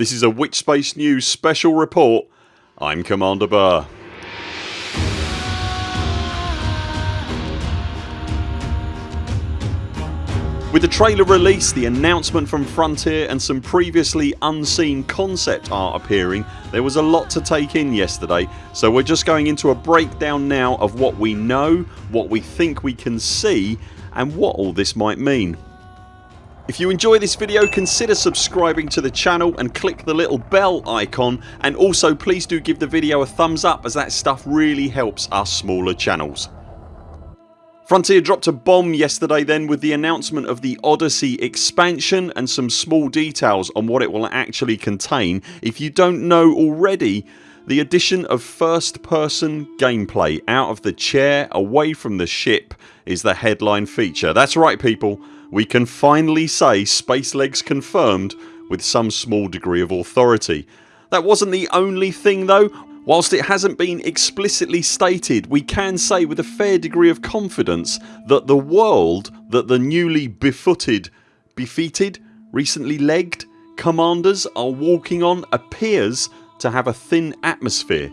This is a Witchspace News special report. I'm Commander Burr. With the trailer release, the announcement from Frontier and some previously unseen concept art appearing there was a lot to take in yesterday so we're just going into a breakdown now of what we know, what we think we can see and what all this might mean. If you enjoy this video consider subscribing to the channel and click the little bell icon and also please do give the video a thumbs up as that stuff really helps our smaller channels. Frontier dropped a bomb yesterday then with the announcement of the Odyssey expansion and some small details on what it will actually contain. If you don't know already the addition of first person gameplay out of the chair away from the ship is the headline feature. That's right people we can finally say Spacelegs confirmed with some small degree of authority. That wasn't the only thing though. Whilst it hasn't been explicitly stated we can say with a fair degree of confidence that the world that the newly befooted, befeated, recently legged commanders are walking on appears to have a thin atmosphere.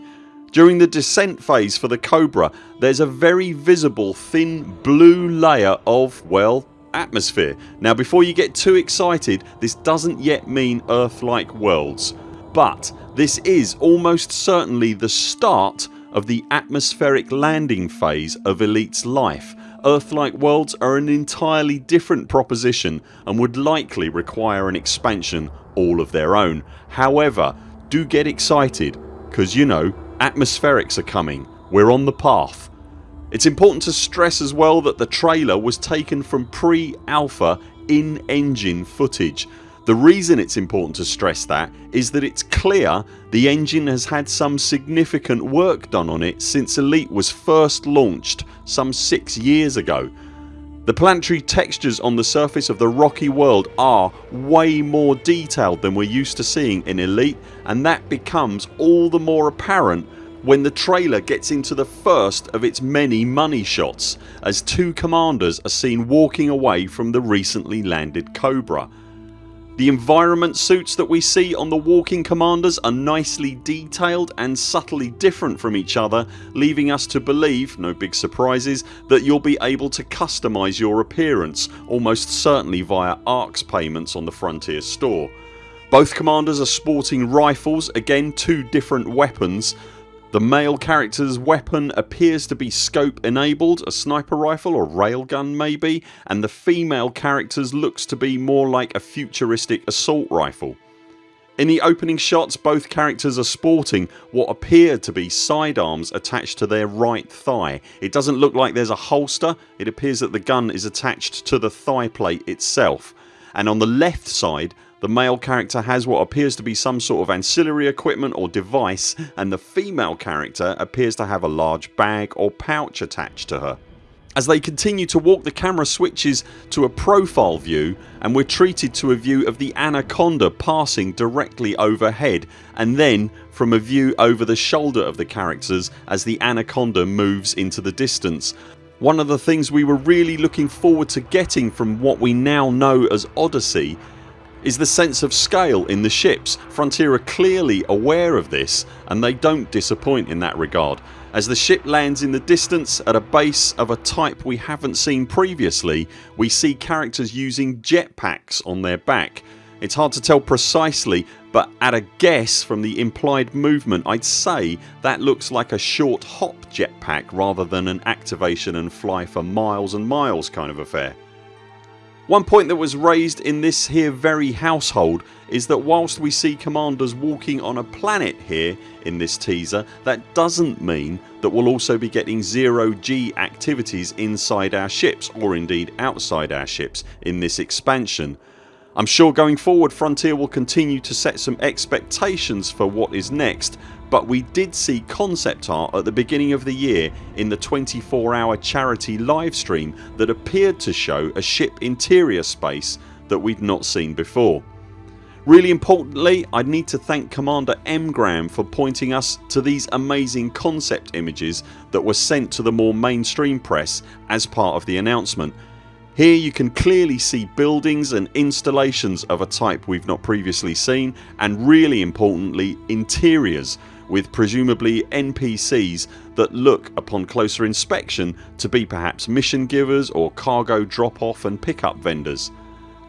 During the descent phase for the Cobra there's a very visible thin blue layer of well atmosphere. Now before you get too excited this doesn't yet mean Earth like worlds but this is almost certainly the start of the atmospheric landing phase of Elite's life. Earth-like worlds are an entirely different proposition and would likely require an expansion all of their own. However do get excited cause you know atmospherics are coming. We're on the path. It's important to stress as well that the trailer was taken from pre-alpha in-engine footage. The reason it's important to stress that is that it's clear the engine has had some significant work done on it since Elite was first launched some 6 years ago. The planetary textures on the surface of the rocky world are way more detailed than we're used to seeing in Elite and that becomes all the more apparent when the trailer gets into the first of its many money shots as two commanders are seen walking away from the recently landed Cobra. The environment suits that we see on the walking commanders are nicely detailed and subtly different from each other leaving us to believe, no big surprises, that you'll be able to customise your appearance almost certainly via ARX payments on the Frontier store. Both commanders are sporting rifles, again two different weapons the male characters weapon appears to be scope enabled, a sniper rifle or railgun maybe and the female characters looks to be more like a futuristic assault rifle. In the opening shots both characters are sporting what appear to be sidearms attached to their right thigh. It doesn't look like there's a holster, it appears that the gun is attached to the thigh plate itself and on the left side the male character has what appears to be some sort of ancillary equipment or device and the female character appears to have a large bag or pouch attached to her. As they continue to walk the camera switches to a profile view and we're treated to a view of the Anaconda passing directly overhead and then from a view over the shoulder of the characters as the Anaconda moves into the distance. One of the things we were really looking forward to getting from what we now know as Odyssey is the sense of scale in the ships. Frontier are clearly aware of this and they don't disappoint in that regard. As the ship lands in the distance at a base of a type we haven't seen previously we see characters using jetpacks on their back. It's hard to tell precisely but at a guess from the implied movement I'd say that looks like a short hop jetpack rather than an activation and fly for miles and miles kind of affair. One point that was raised in this here very household is that whilst we see commanders walking on a planet here in this teaser that doesn't mean that we'll also be getting zero G activities inside our ships or indeed outside our ships in this expansion. I'm sure going forward Frontier will continue to set some expectations for what is next but we did see concept art at the beginning of the year in the 24 hour charity livestream that appeared to show a ship interior space that we'd not seen before. Really importantly I'd need to thank Commander Mgram for pointing us to these amazing concept images that were sent to the more mainstream press as part of the announcement Here you can clearly see buildings and installations of a type we've not previously seen and really importantly interiors with presumably NPCs that look upon closer inspection to be perhaps mission givers or cargo drop off and pick up vendors.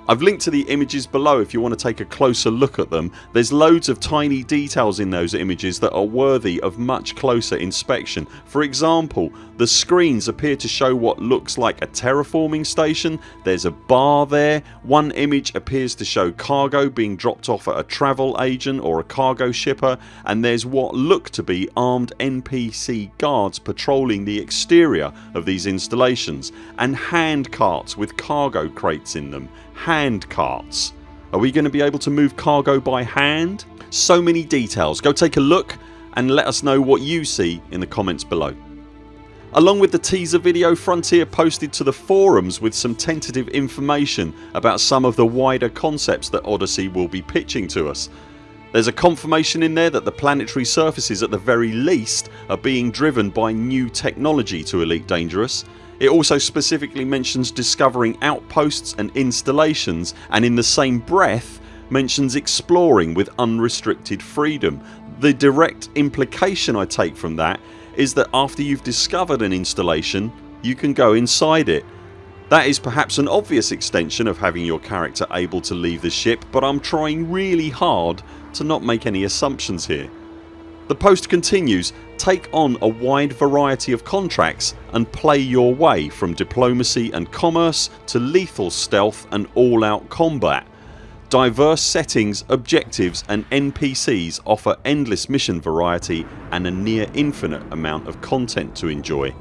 I've linked to the images below if you want to take a closer look at them. There's loads of tiny details in those images that are worthy of much closer inspection. For example the screens appear to show what looks like a terraforming station, there's a bar there, one image appears to show cargo being dropped off at a travel agent or a cargo shipper and there's what look to be armed NPC guards patrolling the exterior of these installations and hand carts with cargo crates in them. Hand carts. Are we going to be able to move cargo by hand? So many details. Go take a look and let us know what you see in the comments below. Along with the teaser video Frontier posted to the forums with some tentative information about some of the wider concepts that Odyssey will be pitching to us. There's a confirmation in there that the planetary surfaces at the very least are being driven by new technology to Elite Dangerous. It also specifically mentions discovering outposts and installations and in the same breath mentions exploring with unrestricted freedom. The direct implication I take from that is that after you've discovered an installation you can go inside it. That is perhaps an obvious extension of having your character able to leave the ship but I'm trying really hard to not make any assumptions here. The post continues Take on a wide variety of contracts and play your way from diplomacy and commerce to lethal stealth and all out combat. Diverse settings, objectives and NPCs offer endless mission variety and a near infinite amount of content to enjoy.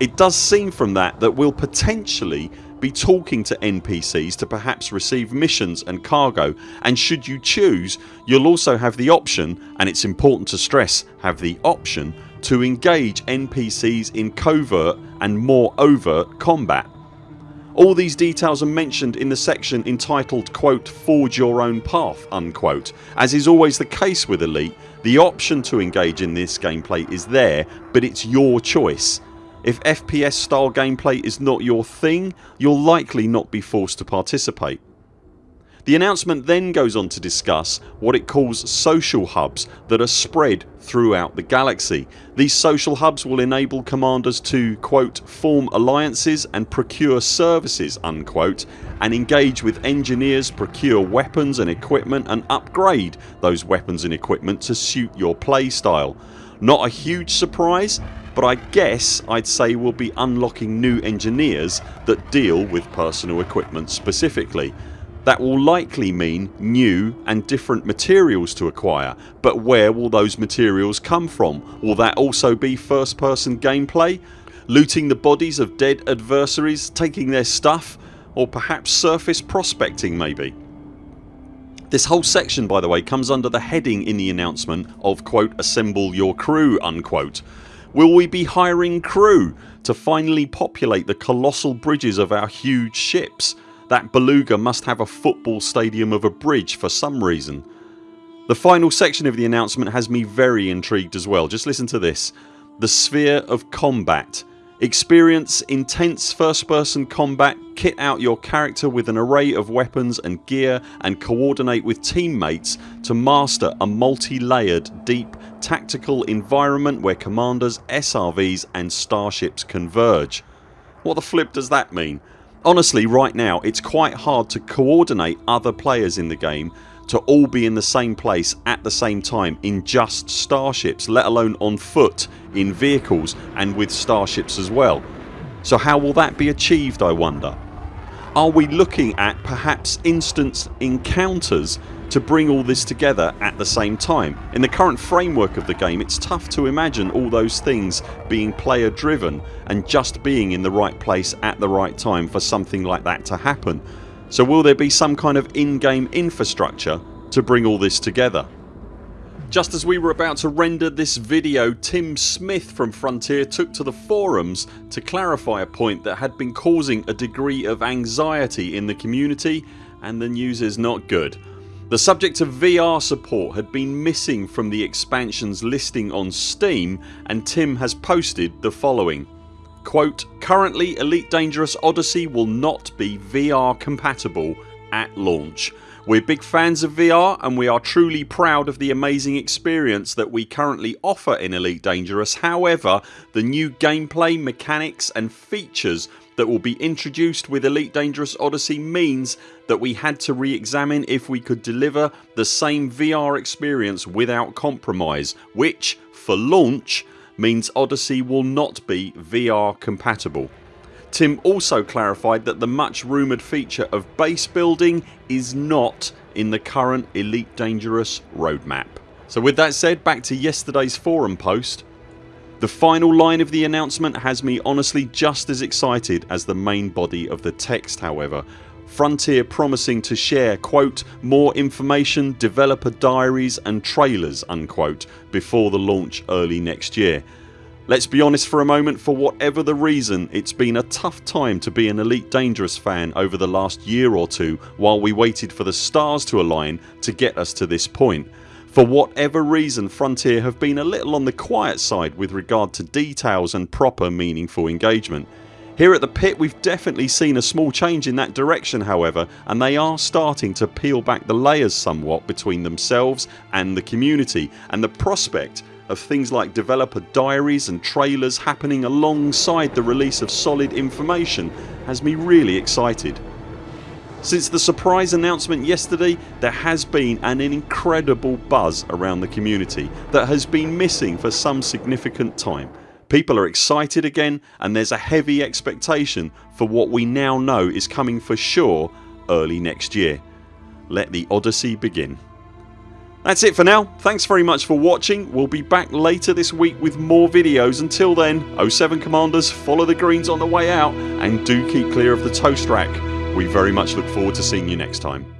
It does seem from that that we'll potentially be talking to NPCs to perhaps receive missions and cargo and should you choose you'll also have the option and it's important to stress have the option to engage NPCs in covert and more overt combat. All these details are mentioned in the section entitled quote forge your own path unquote. As is always the case with Elite the option to engage in this gameplay is there but it's your choice. If FPS style gameplay is not your thing you'll likely not be forced to participate. The announcement then goes on to discuss what it calls social hubs that are spread throughout the galaxy. These social hubs will enable commanders to quote form alliances and procure services unquote and engage with engineers, procure weapons and equipment and upgrade those weapons and equipment to suit your playstyle. Not a huge surprise but I guess I'd say we'll be unlocking new engineers that deal with personal equipment specifically. That will likely mean new and different materials to acquire but where will those materials come from? Will that also be first person gameplay? Looting the bodies of dead adversaries, taking their stuff or perhaps surface prospecting maybe? This whole section by the way comes under the heading in the announcement of quote assemble your crew unquote. Will we be hiring crew to finally populate the colossal bridges of our huge ships? That beluga must have a football stadium of a bridge for some reason. The final section of the announcement has me very intrigued as well. Just listen to this. The sphere of combat. Experience intense first person combat, kit out your character with an array of weapons and gear and coordinate with teammates to master a multi-layered deep tactical environment where commanders, SRVs and starships converge. What the flip does that mean? Honestly right now it's quite hard to coordinate other players in the game to all be in the same place at the same time in just starships let alone on foot, in vehicles and with starships as well. So how will that be achieved I wonder? Are we looking at perhaps instant encounters to bring all this together at the same time. In the current framework of the game it's tough to imagine all those things being player driven and just being in the right place at the right time for something like that to happen. So will there be some kind of in-game infrastructure to bring all this together? Just as we were about to render this video Tim Smith from Frontier took to the forums to clarify a point that had been causing a degree of anxiety in the community and the news is not good. The subject of VR support had been missing from the expansions listing on Steam and Tim has posted the following Quote, currently Elite Dangerous Odyssey will not be VR compatible at launch. We're big fans of VR and we are truly proud of the amazing experience that we currently offer in Elite Dangerous however the new gameplay, mechanics and features that will be introduced with Elite Dangerous Odyssey means that we had to re-examine if we could deliver the same VR experience without compromise which, for launch, means Odyssey will not be VR compatible. Tim also clarified that the much rumoured feature of base building is not in the current Elite Dangerous roadmap. So with that said back to yesterday's forum post. The final line of the announcement has me honestly just as excited as the main body of the text however. Frontier promising to share quote more information, developer diaries and trailers unquote before the launch early next year. Let's be honest for a moment for whatever the reason it's been a tough time to be an Elite Dangerous fan over the last year or two while we waited for the stars to align to get us to this point. For whatever reason Frontier have been a little on the quiet side with regard to details and proper meaningful engagement. Here at the pit we've definitely seen a small change in that direction however and they are starting to peel back the layers somewhat between themselves and the community and the prospect of things like developer diaries and trailers happening alongside the release of solid information has me really excited. Since the surprise announcement yesterday there has been an incredible buzz around the community that has been missing for some significant time. People are excited again and there's a heavy expectation for what we now know is coming for sure early next year. Let the odyssey begin. That's it for now. Thanks very much for watching. We'll be back later this week with more videos. Until then 0 7 CMDRs follow the greens on the way out and do keep clear of the toast rack. We very much look forward to seeing you next time.